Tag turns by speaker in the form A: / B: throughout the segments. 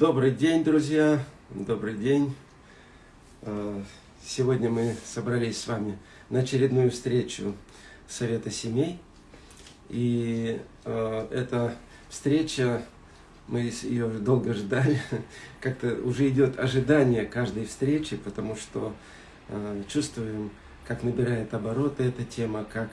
A: Добрый день, друзья! Добрый день! А, сегодня мы собрались с вами на очередную встречу Совета семей. И э, эта встреча, мы ее долго ждали, как-то уже идет ожидание каждой встречи, потому что э, чувствуем, как набирает обороты эта тема, как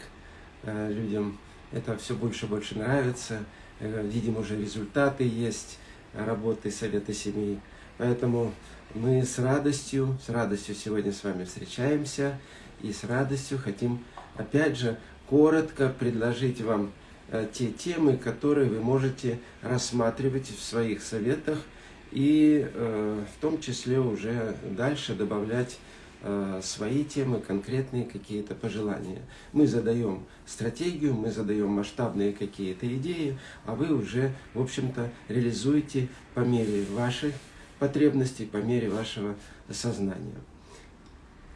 A: людям это все больше и больше нравится, э, видим уже результаты есть работы Совета семей. Поэтому мы с радостью, с радостью сегодня с вами встречаемся и с радостью хотим, опять же, коротко предложить вам э, те темы, которые вы можете рассматривать в своих советах и э, в том числе уже дальше добавлять свои темы, конкретные какие-то пожелания. Мы задаем стратегию, мы задаем масштабные какие-то идеи, а вы уже, в общем-то, реализуете по мере ваших потребностей, по мере вашего сознания.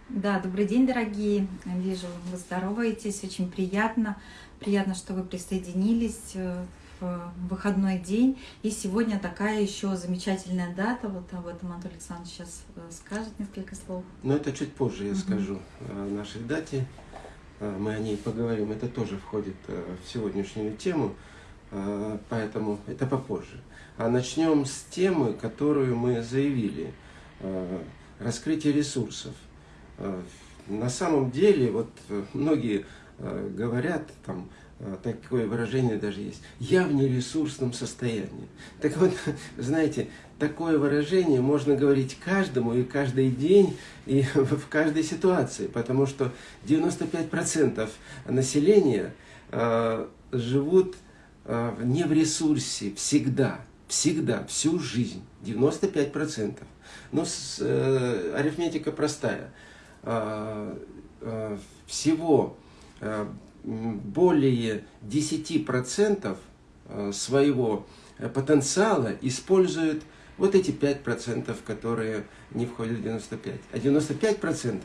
B: Да, добрый день, дорогие. Вижу, вы здороваетесь, очень приятно. Приятно, что вы присоединились э, в выходной день. И сегодня такая еще замечательная дата. Вот об этом Анатолий Александрович сейчас э, скажет несколько слов.
A: Но это чуть позже я угу. скажу о нашей дате. Э, мы о ней поговорим. Это тоже входит в сегодняшнюю тему, поэтому это попозже. А начнем с темы, которую мы заявили. Раскрытие ресурсов – Э, на самом деле, вот э, многие э, говорят, там, такое выражение даже есть, я в нересурсном состоянии. Так вот, знаете, такое выражение можно говорить каждому и каждый день, и в каждой ситуации, потому что 95% населения э, живут э, не в ресурсе всегда, всегда, всю жизнь, 95%. Но с, э, арифметика простая – Э, э, всего э, более 10% своего потенциала используют вот эти 5%, которые не входят в 95. А 95%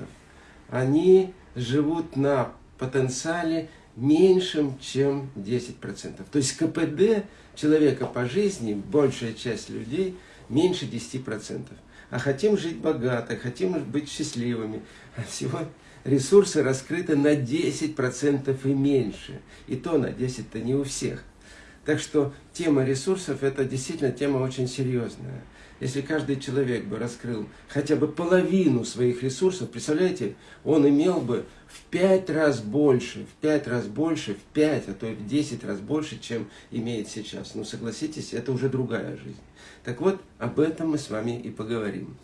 A: они живут на потенциале меньшим, чем 10%. То есть КПД человека по жизни, большая часть людей, меньше 10% а хотим жить богато, хотим быть счастливыми. А всего ресурсы раскрыты на 10% и меньше. И то на 10-то не у всех. Так что тема ресурсов – это действительно тема очень серьезная. Если каждый человек бы раскрыл хотя бы половину своих ресурсов, представляете, он имел бы в пять раз больше, в пять раз больше, в пять, а то и в десять раз больше, чем имеет сейчас. Ну, согласитесь, это уже другая жизнь. Так вот, об этом мы с вами и поговорим.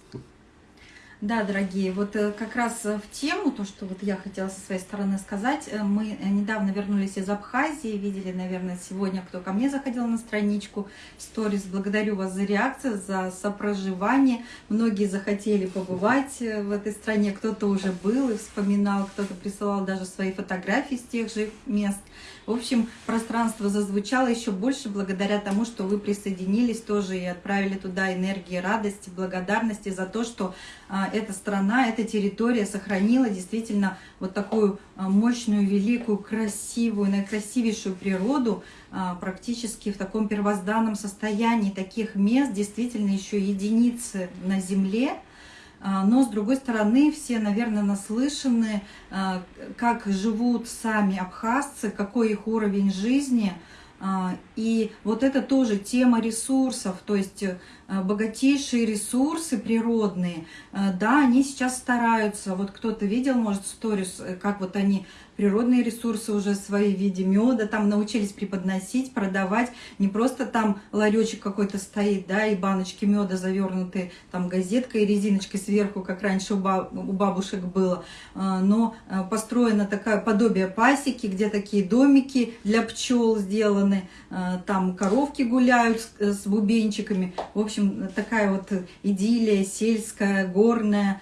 B: Да, дорогие, вот э, как раз в тему, то, что вот я хотела со своей стороны сказать, э, мы недавно вернулись из Абхазии, видели, наверное, сегодня, кто ко мне заходил на страничку сторис. Благодарю вас за реакцию, за сопроживание. Многие захотели побывать э, в этой стране, кто-то уже был и вспоминал, кто-то присылал даже свои фотографии с тех же мест. В общем, пространство зазвучало еще больше благодаря тому, что вы присоединились тоже и отправили туда энергии радости, благодарности за то, что а, эта страна, эта территория сохранила действительно вот такую а, мощную, великую, красивую, наикрасивейшую природу, а, практически в таком первозданном состоянии. Таких мест, действительно еще единицы на Земле, но, с другой стороны, все, наверное, наслышаны, как живут сами абхазцы, какой их уровень жизни – а, и вот это тоже тема ресурсов, то есть э, богатейшие ресурсы природные, э, да, они сейчас стараются, вот кто-то видел, может, сторис, э, как вот они природные ресурсы уже свои в виде меда там научились преподносить, продавать. Не просто там ларечек какой-то стоит, да, и баночки меда завернуты там газеткой и резиночкой сверху, как раньше у, бабушек было, а, но а, построено такое подобие пасеки, где такие домики для пчел сделаны, а, там коровки гуляют с, с бубенчиками. В общем, такая вот идиллия сельская, горная,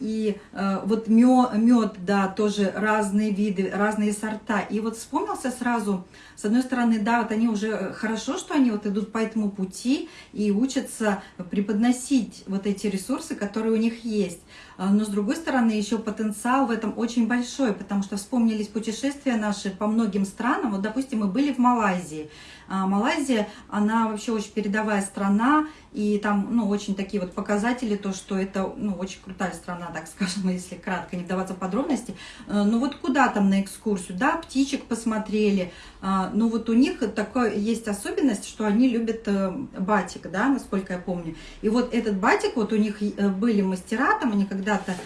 B: и э, вот мед, да, тоже разные виды, разные сорта. И вот вспомнился сразу, с одной стороны, да, вот они уже, хорошо, что они вот идут по этому пути и учатся преподносить вот эти ресурсы, которые у них есть. А, но с другой стороны, еще потенциал в этом очень большой, потому что вспомнились путешествия наши по многим странам. Вот, допустим, мы были в Малайзии. А Малайзия, она вообще очень передовая страна, и там, ну, очень такие вот показатели, то, что это, ну, очень крутая страна, так скажем, если кратко, не вдаваться в подробности. Э, ну, вот куда там на экскурсию, да, птичек посмотрели. А, ну, вот у них такая есть особенность, что они любят э, батик, да, насколько я помню. И вот этот батик, вот у них э, были мастера, там они когда-то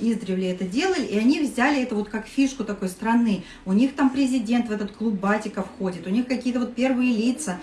B: издревле это делали, и они взяли это вот как фишку такой страны. У них там президент в этот клуб батика входит, у них какие-то вот первые лица,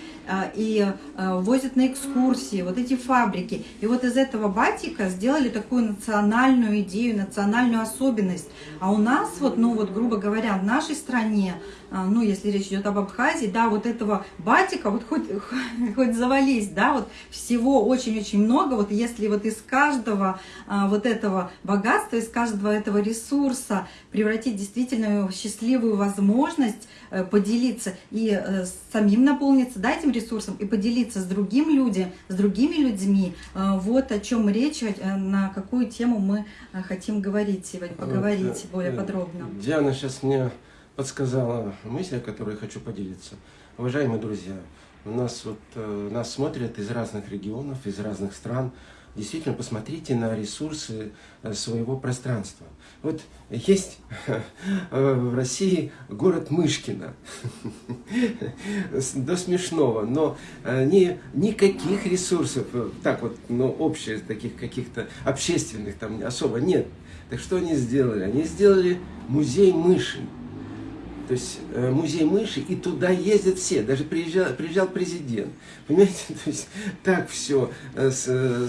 B: и возят на экскурсии, вот эти фабрики. И вот из этого батика сделали такую национальную идею, национальную особенность. А у нас, вот, ну вот, грубо говоря, в нашей стране, а, ну, если речь идет об Абхазии, да, вот этого батика, вот хоть, хоть завались, да, вот всего очень-очень много, вот если вот из каждого а, вот этого богатства, из каждого этого ресурса превратить действительно в счастливую возможность э, поделиться и э, самим наполниться, да, этим ресурсом, и поделиться с другим людям, с другими людьми, э, вот о чем речь, на какую тему мы хотим говорить сегодня, поговорить вот, более подробно.
A: Диана сейчас мне подсказала мысль, о которой хочу поделиться. Уважаемые друзья, у нас вот э, нас смотрят из разных регионов, из разных стран. Действительно, посмотрите на ресурсы э, своего пространства. Вот есть э, в России город Мышкино, до смешного, но ни, никаких ресурсов, так вот, ну, общих, таких каких-то общественных там особо нет. Так что они сделали? Они сделали музей мыши то есть э, музей мыши, и туда ездят все, даже приезжал, приезжал президент. Понимаете, то есть так все э,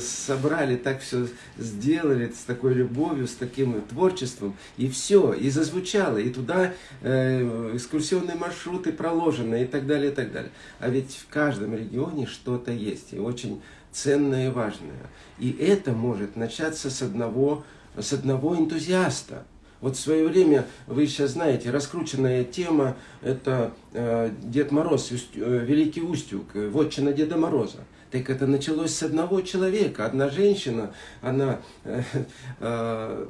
A: собрали, так все сделали с такой любовью, с таким творчеством, и все, и зазвучало, и туда э, экскурсионные маршруты проложены, и так далее, и так далее. А ведь в каждом регионе что-то есть, и очень ценное и важное. И это может начаться с одного, с одного энтузиаста. Вот в свое время, вы сейчас знаете, раскрученная тема, это э, Дед Мороз, э, Великий Устюг, э, вотчина Деда Мороза. Так это началось с одного человека. Одна женщина, она э, э,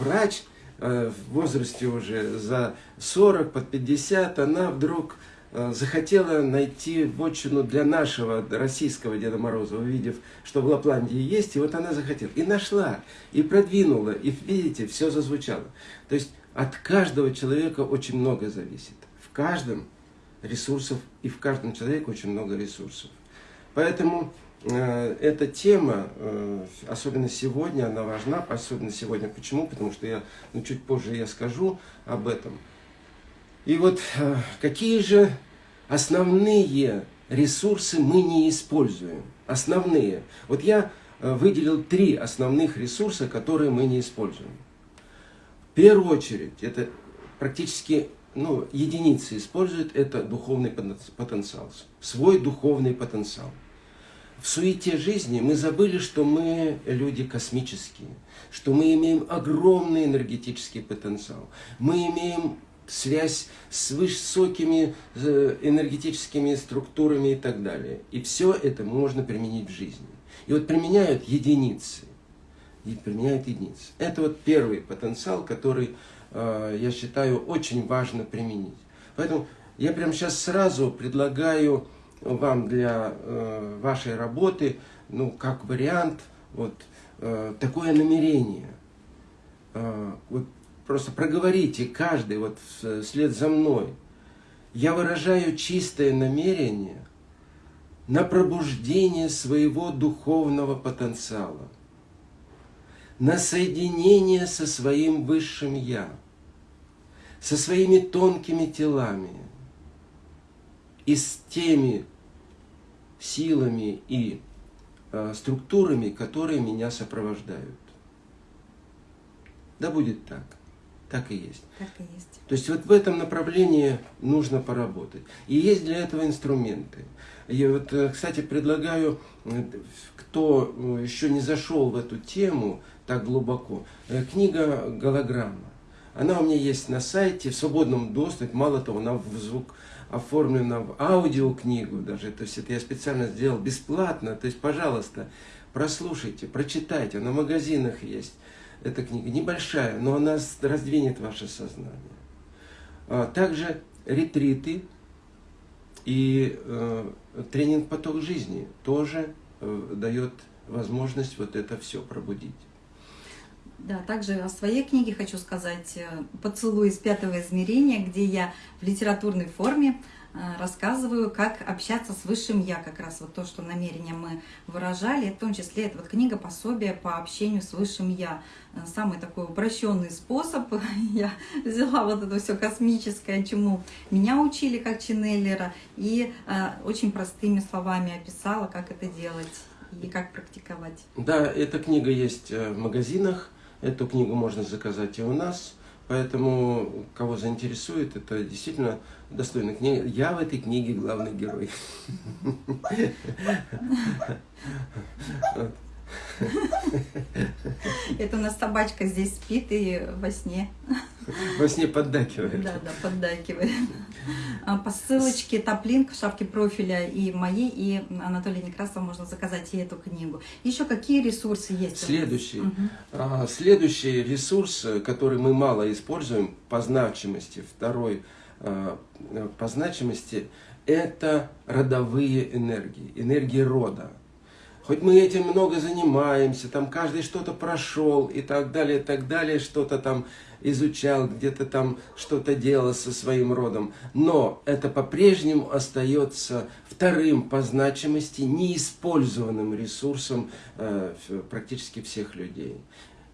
A: врач, э, в возрасте уже за 40, под 50, она вдруг захотела найти вотчину для нашего российского Деда Мороза, увидев, что в Лапландии есть, и вот она захотела. И нашла, и продвинула, и видите, все зазвучало. То есть от каждого человека очень много зависит. В каждом ресурсов, и в каждом человеке очень много ресурсов. Поэтому э, эта тема, э, особенно сегодня, она важна, особенно сегодня. Почему? Потому что я, ну, чуть позже я скажу об этом. И вот э, какие же основные ресурсы мы не используем? Основные. Вот я э, выделил три основных ресурса, которые мы не используем. В первую очередь, это практически ну, единицы используют, это духовный потенциал, свой духовный потенциал. В суете жизни мы забыли, что мы люди космические, что мы имеем огромный энергетический потенциал. Мы имеем связь с высокими э, энергетическими структурами и так далее. И все это можно применить в жизни. И вот применяют единицы. И применяют единицы. Это вот первый потенциал, который, э, я считаю, очень важно применить. Поэтому я прямо сейчас сразу предлагаю вам для э, вашей работы, ну, как вариант, вот такое намерение. Вот Просто проговорите каждый вот вслед за мной. Я выражаю чистое намерение на пробуждение своего духовного потенциала, на соединение со своим высшим Я, со своими тонкими телами и с теми силами и э, структурами, которые меня сопровождают. Да будет так. Так и есть.
B: Так и есть.
A: То есть вот в этом направлении нужно поработать. И есть для этого инструменты. Я вот, э, кстати, предлагаю, э, кто э, еще не зашел в эту тему так глубоко, книга «Голограмма». Она у меня есть на сайте, в свободном доступе. Мало того, она в звук оформлена в аудиокнигу даже. То есть это я специально сделал бесплатно. То есть, пожалуйста, прослушайте, прочитайте. Она в магазинах есть. Эта книга небольшая, но она раздвинет ваше сознание. А также ретриты и э, тренинг «Поток жизни» тоже э, дает возможность вот это все пробудить.
B: Да, также о своей книге хочу сказать э, «Поцелуй из пятого измерения», где я в литературной форме рассказываю, как общаться с высшим я, как раз вот то, что намерение мы выражали, в том числе это вот книга пособие по общению с высшим я. Э, самый такой упрощенный способ, я взяла вот это все космическое, чему меня учили как ченнелера, и э, очень простыми словами описала, как это делать и как практиковать.
A: Да, эта книга есть в магазинах, эту книгу можно заказать и у нас. Поэтому, кого заинтересует, это действительно достойная книга. Я в этой книге главный герой.
B: Это у нас собачка здесь спит и во сне.
A: Во сне поддакивает.
B: Да, да, поддакивает. А, по ссылочке Топлинк в шапке профиля и моей, и Анатолия Некрасова можно заказать и эту книгу. Еще какие ресурсы есть?
A: Следующий. Угу. Следующий ресурс, который мы мало используем по значимости, второй а, по значимости, это родовые энергии, энергии рода. Хоть мы этим много занимаемся, там каждый что-то прошел и так далее, и так далее, что-то там изучал, где-то там что-то делал со своим родом. Но это по-прежнему остается вторым по значимости неиспользованным ресурсом э, практически всех людей.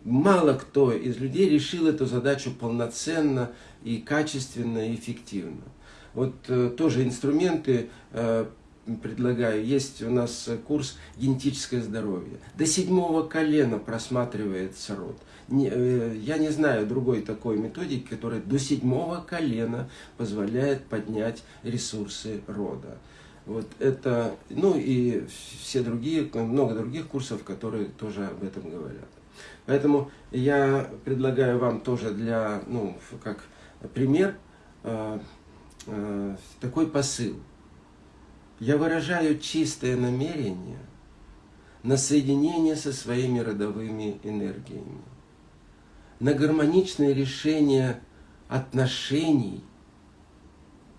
A: Мало кто из людей решил эту задачу полноценно и качественно, и эффективно. Вот э, тоже инструменты э, предлагаю. Есть у нас курс «Генетическое здоровье». До седьмого колена просматривается род. Э, я не знаю другой такой методики, которая до седьмого колена позволяет поднять ресурсы рода. Вот это, ну и все другие, много других курсов, которые тоже об этом говорят. Поэтому я предлагаю вам тоже для, ну, как пример, э, э, такой посыл – я выражаю чистое намерение на соединение со своими родовыми энергиями, на гармоничное решение отношений,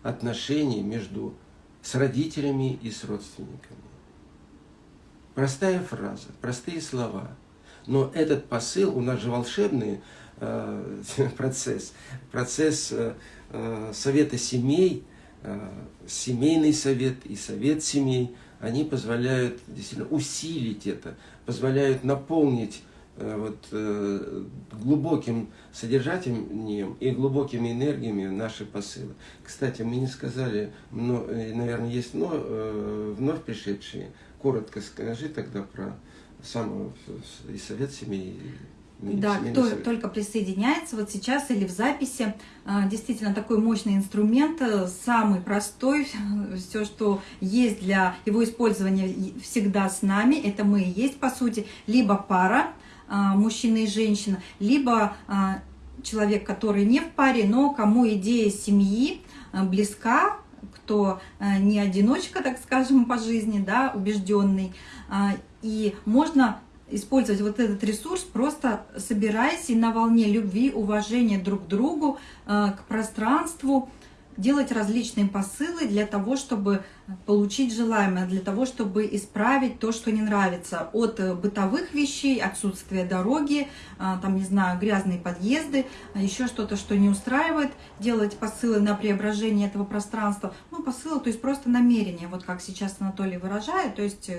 A: отношений между с родителями и с родственниками. Простая фраза, простые слова. Но этот посыл, у нас же волшебный э, процесс, процесс э, э совета семей – семейный совет и совет семей, они позволяют действительно усилить это, позволяют наполнить э, вот, э, глубоким содержанием и глубокими энергиями наши посылы. Кстати, мы не сказали, но, наверное, есть но, вновь пришедшие. Коротко скажи тогда про сам и совет семей,
B: да, кто совет. только присоединяется, вот сейчас или в записи, а, действительно такой мощный инструмент, э, самый простой, все, что есть для его использования всегда с нами, это мы и есть, по сути, либо пара, а, мужчина и женщина, либо а, человек, который не в паре, но кому идея семьи близка, кто не одиночка, так скажем, по жизни, да, убежденный, и можно использовать вот этот ресурс, просто собираясь и на волне любви, уважения друг к другу, э, к пространству, делать различные посылы для того, чтобы получить желаемое, для того, чтобы исправить то, что не нравится. От э, бытовых вещей, отсутствия дороги, э, там, не знаю, грязные подъезды, еще что-то, что не устраивает, делать посылы на преображение этого пространства. Ну, посылы, то есть просто намерение, вот как сейчас Анатолий выражает, то есть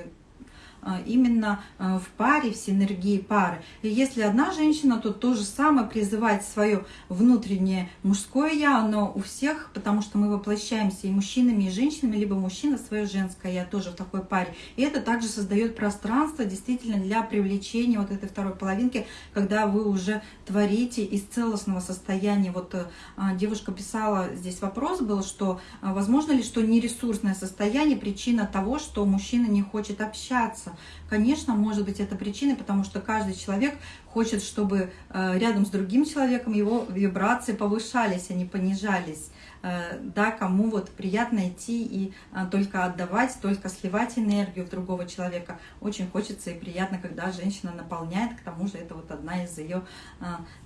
B: именно а, в паре, в синергии пары. И если одна женщина, то то же самое призывать свое внутреннее мужское я, оно у всех, потому что мы воплощаемся и мужчинами, и женщинами, либо мужчина свое женское я тоже в такой паре. И это также создает пространство действительно для привлечения вот этой второй половинки, когда вы уже творите из целостного состояния. Вот а, девушка писала, здесь вопрос был, что возможно ли, что нересурсное состояние причина того, что мужчина не хочет общаться Конечно, может быть это причиной, потому что каждый человек хочет, чтобы э, рядом с другим человеком его вибрации повышались, а не понижались. Э, да, кому вот приятно идти и э, только отдавать, только сливать энергию в другого человека. Очень хочется и приятно, когда женщина наполняет, к тому же это вот одна из ее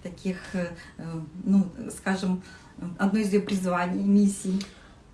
B: таких, ну, скажем, одно из ее призваний, миссий.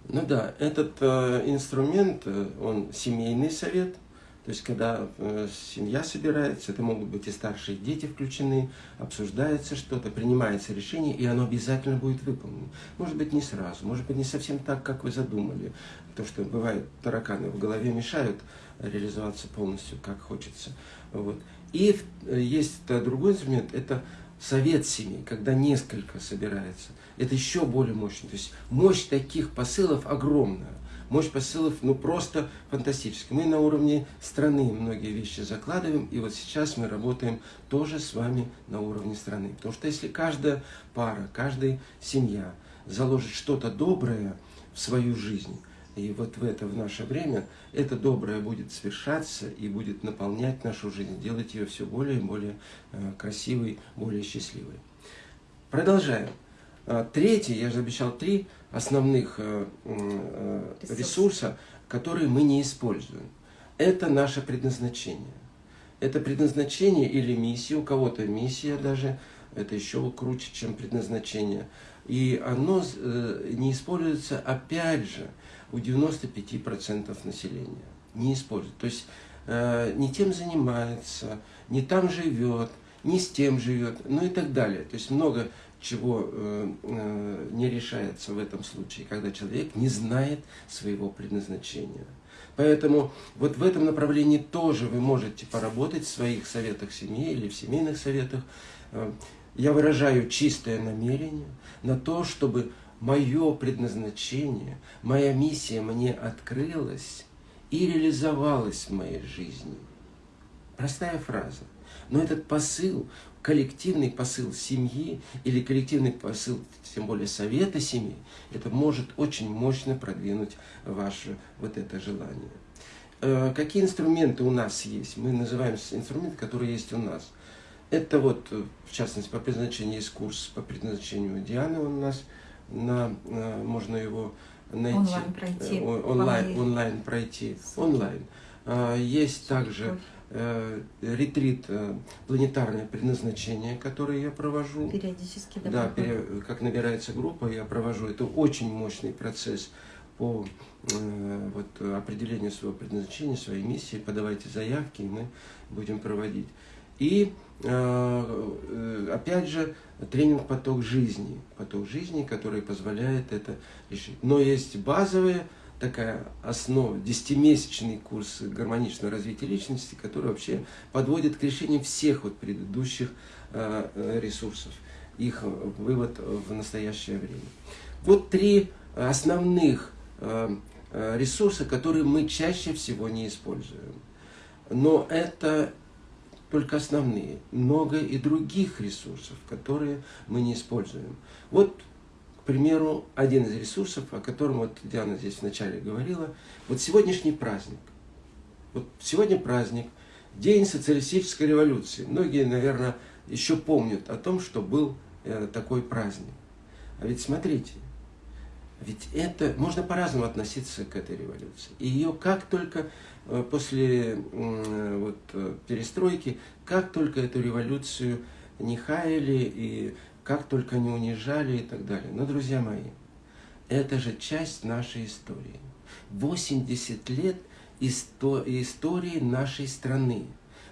A: Ну да, этот э, инструмент, он семейный совет, то есть, когда э, семья собирается, это могут быть и старшие дети включены, обсуждается что-то, принимается решение, и оно обязательно будет выполнено. Может быть, не сразу, может быть, не совсем так, как вы задумали. То, что бывает, тараканы в голове мешают реализоваться полностью, как хочется. Вот. И э, есть другой инструмент, это совет семьи, когда несколько собирается. Это еще более мощно. То есть мощь таких посылов огромная мощь посылов ну просто фантастическая. Мы на уровне страны многие вещи закладываем, и вот сейчас мы работаем тоже с вами на уровне страны. Потому что если каждая пара, каждая семья заложит что-то доброе в свою жизнь, и вот в это, в наше время, это доброе будет свершаться и будет наполнять нашу жизнь, делать ее все более и более э, красивой, более счастливой. Продолжаем. А, третий, я же обещал три основных э, э, ресурса, которые мы не используем. Это наше предназначение. Это предназначение или миссия, у кого-то миссия даже, это еще круче, чем предназначение. И оно э, не используется, опять же, у 95% населения. Не используют. То есть не тем занимается, не там живет, не с тем живет, ну и так далее. То есть много чего э, э, не решается в этом случае, когда человек не знает своего предназначения. Поэтому вот в этом направлении тоже вы можете поработать в своих советах семьи или в семейных советах. Э, я выражаю чистое намерение на то, чтобы мое предназначение, моя миссия мне открылась и реализовалась в моей жизни. Простая фраза. Но этот посыл коллективный посыл семьи или коллективный посыл, тем более совета семьи, это может очень мощно продвинуть ваше вот это желание. Э, какие инструменты у нас есть? Мы называем инструменты, которые есть у нас. Это вот, в частности, по предназначению есть курс по предназначению Дианы у нас, на, э, можно его найти.
B: Онлайн пройти. Э,
A: онлайн, онлайн пройти. Онлайн. Есть также Э, ретрит э, «Планетарное предназначение», который я провожу.
B: Периодически, да?
A: Да, пере, как набирается группа, я провожу. Это очень мощный процесс по э, вот, определению своего предназначения, своей миссии. Подавайте заявки, и мы будем проводить. И, опять же, тренинг «Поток жизни». Поток жизни, который позволяет это решить. Но есть базовые такая основа, десятимесячный курс гармоничного развития личности, который вообще подводит к решению всех вот предыдущих э, э, ресурсов, их вывод в настоящее время. Вот три основных э, ресурса, которые мы чаще всего не используем. Но это только основные. Много и других ресурсов, которые мы не используем. Вот к примеру, один из ресурсов, о котором вот Диана здесь вначале говорила, вот сегодняшний праздник. Вот сегодня праздник, День социалистической революции. Многие, наверное, еще помнят о том, что был э, такой праздник. А ведь смотрите, ведь это можно по-разному относиться к этой революции. И ее как только э, после вот, э, перестройки, как только эту революцию не хаяли и как только не унижали и так далее. Но, друзья мои, это же часть нашей истории. 80 лет истории нашей страны,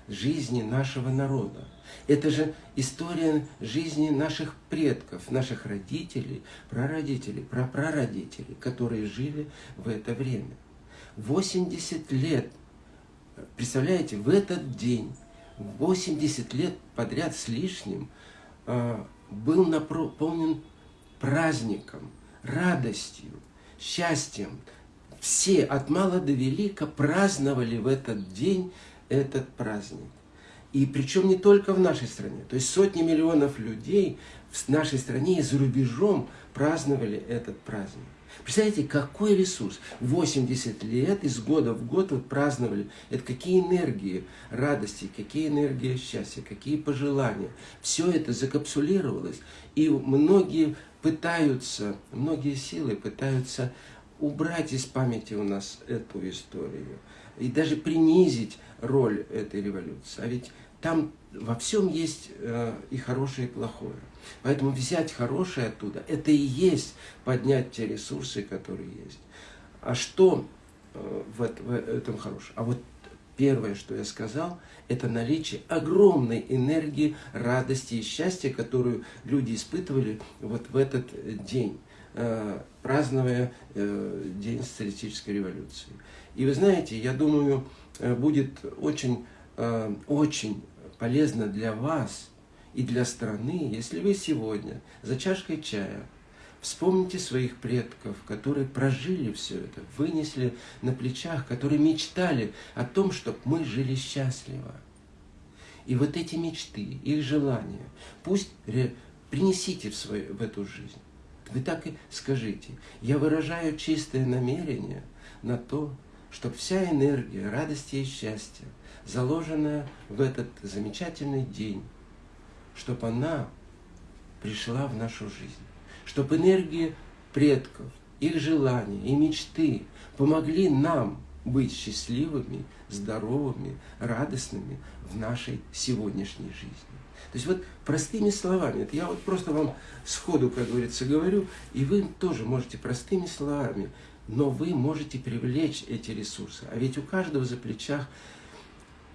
A: жизни нашего народа. Это же история жизни наших предков, наших родителей, прародителей, прапрародителей, которые жили в это время. 80 лет, представляете, в этот день, 80 лет подряд с лишним, а, был наполнен праздником, радостью, счастьем. Все от мала до велика праздновали в этот день этот праздник. И причем не только в нашей стране. То есть сотни миллионов людей в нашей стране и за рубежом праздновали этот праздник. Представляете, какой ресурс? 80 лет из года в год вот праздновали. Это какие энергии радости, какие энергии счастья, какие пожелания. Все это закапсулировалось. И многие пытаются, многие силы пытаются убрать из памяти у нас эту историю. И даже принизить роль этой революции. А ведь там во всем есть э, и хорошее, и плохое. Поэтому взять хорошее оттуда, это и есть поднять те ресурсы, которые есть. А что э, в, этом хорошее? А вот первое, что я сказал, это наличие огромной энергии, радости и счастья, которую люди испытывали вот в этот день, э, празднуя э, День социалистической революции. И вы знаете, я думаю, будет очень, очень полезно для вас и для страны, если вы сегодня за чашкой чая вспомните своих предков, которые прожили все это, вынесли на плечах, которые мечтали о том, чтобы мы жили счастливо. И вот эти мечты, их желания, пусть принесите в, свою, в эту жизнь. Вы так и скажите, я выражаю чистое намерение на то, чтобы вся энергия радости и счастья, заложенная в этот замечательный день, чтобы она пришла в нашу жизнь, чтобы энергия предков, их желания и мечты помогли нам быть счастливыми, здоровыми, радостными в нашей сегодняшней жизни. То есть вот простыми словами, это я вот просто вам сходу, как говорится, говорю, и вы тоже можете простыми словами, но вы можете привлечь эти ресурсы. А ведь у каждого за плечах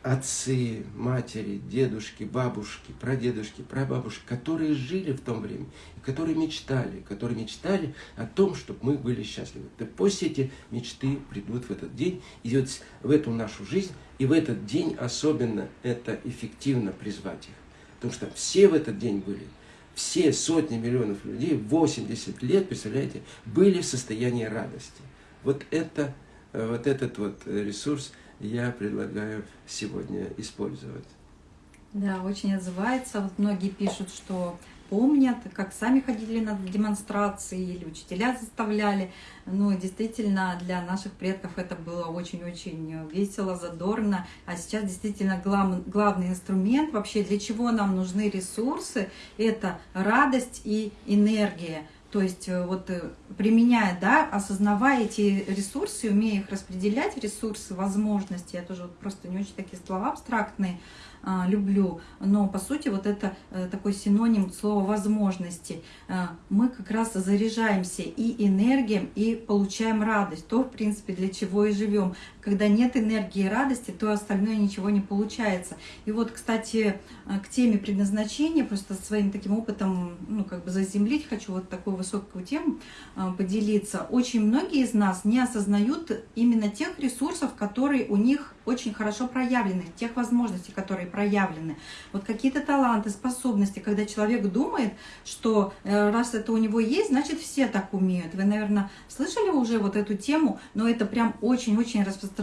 A: отцы, матери, дедушки, бабушки, прадедушки, прабабушки, которые жили в том времени, которые мечтали, которые мечтали о том, чтобы мы были счастливы. Да пусть эти мечты придут в этот день, и вот в эту нашу жизнь, и в этот день особенно это эффективно призвать их. Потому что все в этот день были, все сотни миллионов людей, 80 лет, представляете, были в состоянии радости. Вот это, э, вот этот вот ресурс – я предлагаю сегодня использовать.
B: Да, очень отзывается. Вот многие пишут, что помнят, как сами ходили на демонстрации или учителя заставляли. Ну, действительно, для наших предков это было очень-очень весело, задорно. А сейчас действительно глав, главный инструмент вообще, для чего нам нужны ресурсы, это радость и энергия. То есть э, вот э, применяя, да, осознавая эти ресурсы, умея их распределять, ресурсы, возможности, я тоже вот просто не очень такие слова абстрактные, а, люблю, но по сути вот это э, такой синоним слова возможности. А, мы как раз заряжаемся и энергией, и получаем радость, то в принципе для чего и живем. Когда нет энергии и радости, то остальное ничего не получается. И вот, кстати, э, к теме предназначения, просто своим таким опытом, ну как бы заземлить хочу вот такую высокую тему э, поделиться. Очень многие из нас не осознают именно тех ресурсов, которые у них очень хорошо проявлены, тех возможностей, которые проявлены. Вот какие-то таланты, способности, когда человек думает, что э, раз это у него есть, значит все так умеют. Вы, наверное, слышали уже вот эту тему, но это прям очень-очень распространено.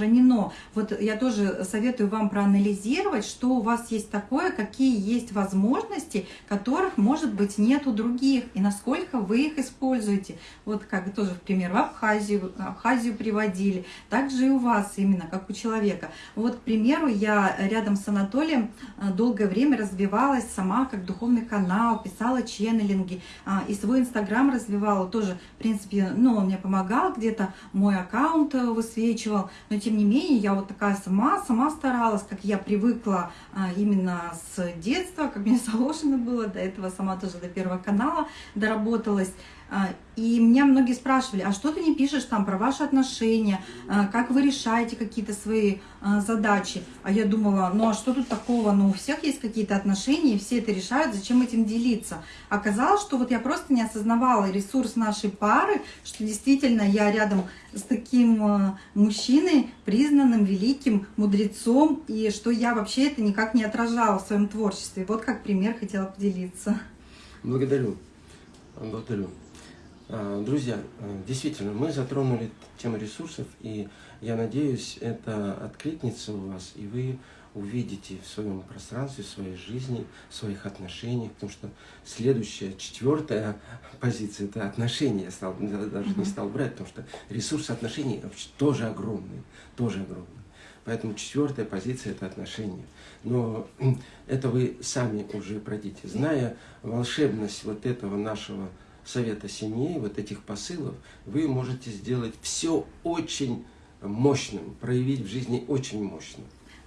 B: Вот я тоже советую вам проанализировать, что у вас есть такое, какие есть возможности, которых, может быть, нет у других, и насколько вы их используете. Вот как тоже в пример в Абхазию, Абхазию приводили, также и у вас именно, как у человека. Вот, к примеру, я рядом с Анатолием э, долгое время развивалась сама как духовный канал, писала ченнелинги, а, и свой инстаграм развивала тоже, в принципе, ну, он мне помогал где-то, мой аккаунт э, высвечивал, но тем не менее я вот такая сама, сама старалась, как я привыкла а, именно с детства, как мне заложено было, до этого сама тоже до первого канала доработалась, и меня многие спрашивали, а что ты не пишешь там про ваши отношения, а, как вы решаете какие-то свои а, задачи? А я думала, ну а что тут такого, ну у всех есть какие-то отношения, и все это решают, зачем этим делиться? Оказалось, что вот я просто не осознавала ресурс нашей пары, что действительно я рядом с таким мужчиной, признанным великим мудрецом, и что я вообще это никак не отражала в своем творчестве. Вот как пример хотела поделиться.
A: Благодарю. Благодарю. А, друзья, а, действительно, мы затронули тему ресурсов, и я надеюсь, это откликнется у вас, и вы увидите в своем пространстве, в своей жизни, в своих отношениях, потому что следующая, четвертая позиция – это отношения. Я стал, даже не стал брать, потому что ресурс отношений вообще тоже огромный, тоже огромный. Поэтому четвертая позиция – это отношения. Но это вы сами уже пройдите. Зная волшебность вот этого нашего совета семьи, вот этих посылов, вы можете сделать все очень мощным, проявить в жизни очень мощно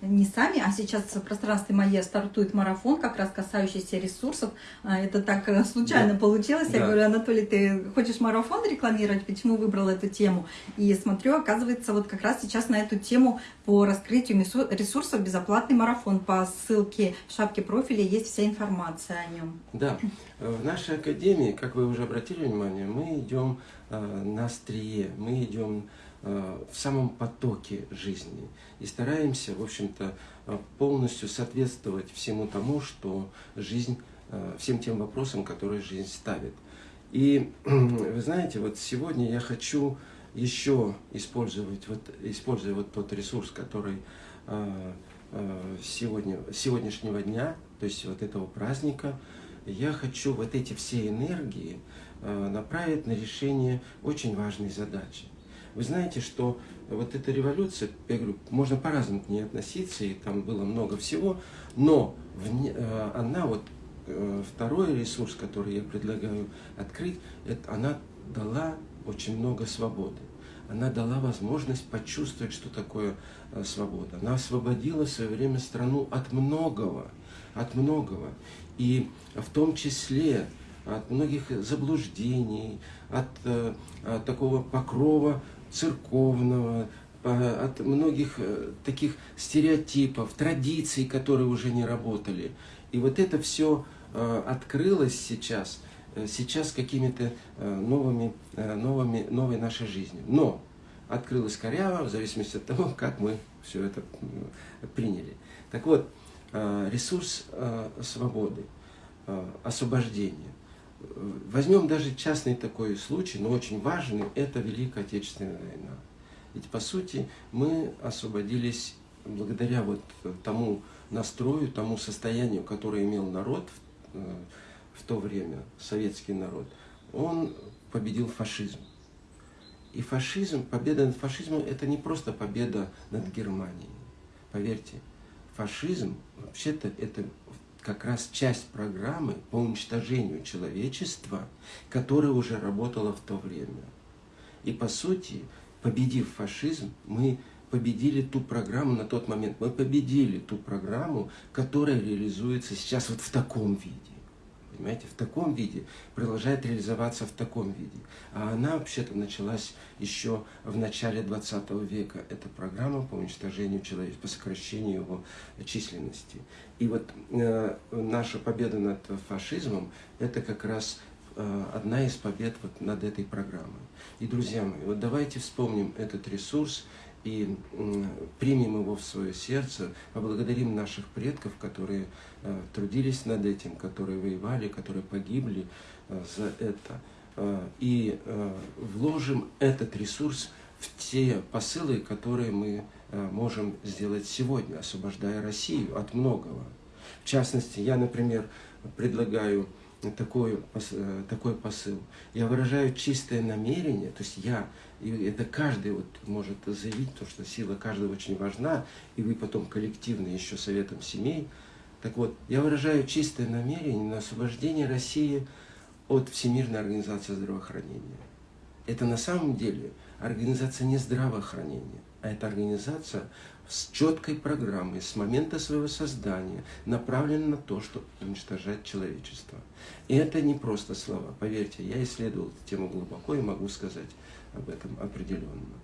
B: не сами, а сейчас в пространстве Майя стартует марафон, как раз касающийся ресурсов. А, это так э, случайно да. получилось. Я да. говорю, Анатолий, ты хочешь марафон рекламировать? Почему выбрал эту тему? И смотрю, оказывается, вот как раз сейчас на эту тему по раскрытию ресурсов безоплатный марафон. По ссылке в шапке профиля есть вся информация о нем.
A: Да. В нашей академии, как вы уже обратили внимание, мы идем э, на острие, мы идем Э, в самом потоке жизни и стараемся, в общем-то, э, полностью соответствовать всему тому, что жизнь, э, всем тем вопросам, которые жизнь ставит. И вы знаете, вот сегодня я хочу еще использовать, вот, используя вот тот ресурс, который сегодня, сегодняшнего дня, то есть вот этого праздника, я хочу вот эти все энергии направить на решение очень важной задачи. Вы знаете, что вот эта революция, я говорю, можно по-разному к ней относиться, и там было много всего, но в, э, она вот, э, второй ресурс, который я предлагаю открыть, это она дала очень много свободы. Она дала возможность почувствовать, что такое э, свобода. Она освободила в свое время страну от многого, от многого. И в том числе от многих заблуждений, от, от такого покрова церковного, от многих э, таких стереотипов, традиций, которые уже не работали. И вот это все э, открылось сейчас, э, сейчас какими-то новыми, новыми, новой нашей жизнью. Но открылось коряво, в зависимости от того, как мы все это приняли. Так вот, ресурс свободы, освобождения – Возьмем даже частный такой случай, но очень важный, это Великая Отечественная война. Ведь по сути мы освободились благодаря вот тому настрою, тому состоянию, которое имел народ в, э, в то время, советский народ, он победил фашизм. И фашизм, победа над фашизмом, это не просто победа над Германией. Поверьте, фашизм, вообще-то, это как раз часть программы по уничтожению человечества, которая уже работала в то время. И по сути, победив фашизм, мы победили ту программу на тот момент. Мы победили ту программу, которая реализуется сейчас вот в таком виде понимаете, в таком виде, продолжает реализоваться в таком виде. А она вообще-то началась еще в начале 20 века. Это программа по уничтожению человека, по сокращению его численности. И вот э, наша победа над фашизмом, это как раз э, одна из побед вот над этой программой. И, друзья мои, вот давайте вспомним этот ресурс, и примем его в свое сердце, поблагодарим наших предков, которые э, трудились над этим, которые воевали, которые погибли э, за это, э, и вложим этот ресурс в те посылы, которые мы можем сделать сегодня, освобождая Россию от многого. В частности, я, например, предлагаю такой, такой посыл. Я выражаю чистое намерение, то есть я и это каждый вот может заявить, то, что сила каждого очень важна, и вы потом коллективно еще советом семей. Так вот, я выражаю чистое намерение на освобождение России от Всемирной организации здравоохранения. Это на самом деле организация не здравоохранения, а это организация с четкой программой, с момента своего создания, направлена на то, чтобы уничтожать человечество. И это не просто слова. Поверьте, я исследовал эту тему глубоко и могу сказать, об этом определенно.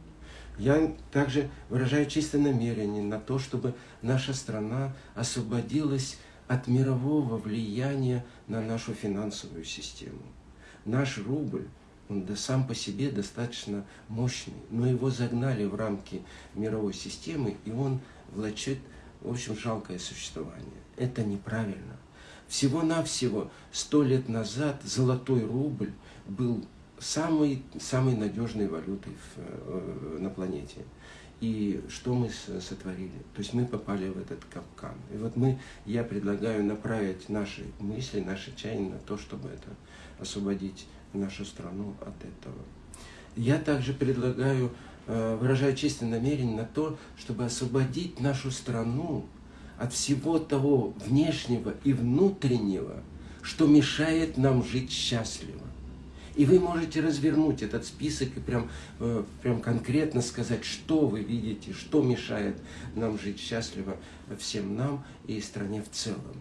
A: Я также выражаю чистое намерение на то, чтобы наша страна освободилась от мирового влияния на нашу финансовую систему. Наш рубль, да сам по себе достаточно мощный, но его загнали в рамки мировой системы, и он влачит, в общем, жалкое существование. Это неправильно. Всего-навсего сто лет назад золотой рубль был самой, самой надежной валютой в, э, на планете. И что мы сотворили? То есть мы попали в этот капкан. И вот мы, я предлагаю направить наши мысли, наши чаяния на то, чтобы это освободить нашу страну от этого. Я также предлагаю, э, выражая честное намерение на то, чтобы освободить нашу страну от всего того внешнего и внутреннего, что мешает нам жить счастливо. И вы можете развернуть этот список и прям, э, прям конкретно сказать, что вы видите, что мешает нам жить счастливо всем нам и стране в целом.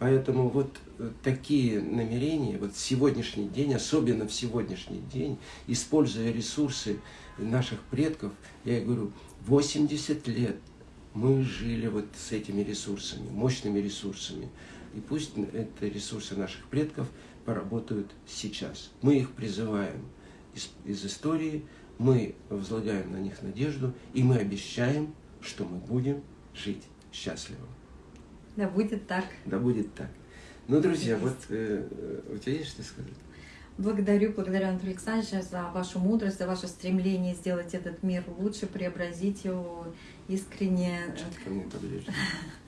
A: Поэтому вот э, такие намерения, вот сегодняшний день, особенно в сегодняшний день, используя ресурсы наших предков, я говорю, 80 лет мы жили вот с этими ресурсами, мощными ресурсами. И пусть это ресурсы наших предков поработают сейчас. Мы их призываем из, из истории, мы возлагаем на них надежду, и мы обещаем, что мы будем жить счастливо.
B: Да будет так.
A: Да будет так. Ну, друзья, есть. вот э, у тебя есть что сказать?
B: Благодарю, благодарю, Анатолий Александрович, за вашу мудрость, за ваше стремление сделать этот мир лучше, преобразить его искренне. Чуть ко мне поближе.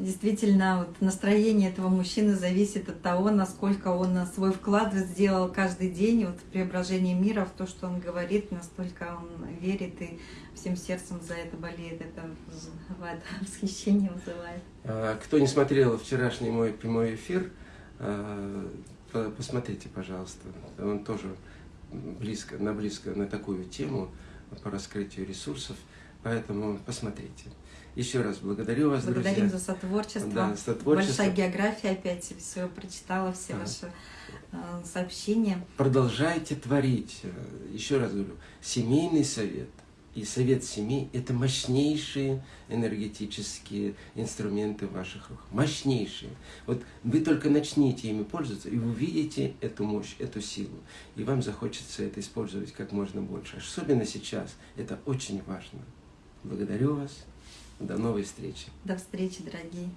B: Действительно, вот настроение этого мужчины зависит от того, насколько он свой вклад сделал каждый день вот, в преображение мира, в то, что он говорит, настолько он верит и всем сердцем за это болеет. Это вызывает восхищение вызывает.
A: А, кто не смотрел вчерашний мой прямой эфир, а, посмотрите, пожалуйста. Он тоже близко, на близко на такую тему по раскрытию ресурсов, поэтому посмотрите. Еще раз благодарю вас,
B: Благодарим
A: друзья.
B: за сотворчество. Да, сотворчество. Большая география опять, все прочитала, все а. ваши э, сообщения.
A: Продолжайте творить. Еще раз говорю, семейный совет и совет семей – это мощнейшие энергетические инструменты в ваших руках. Мощнейшие. Вот вы только начните ими пользоваться, и увидите эту мощь, эту силу. И вам захочется это использовать как можно больше. Особенно сейчас. Это очень важно. Благодарю вас. До новой встречи.
B: До встречи, дорогие.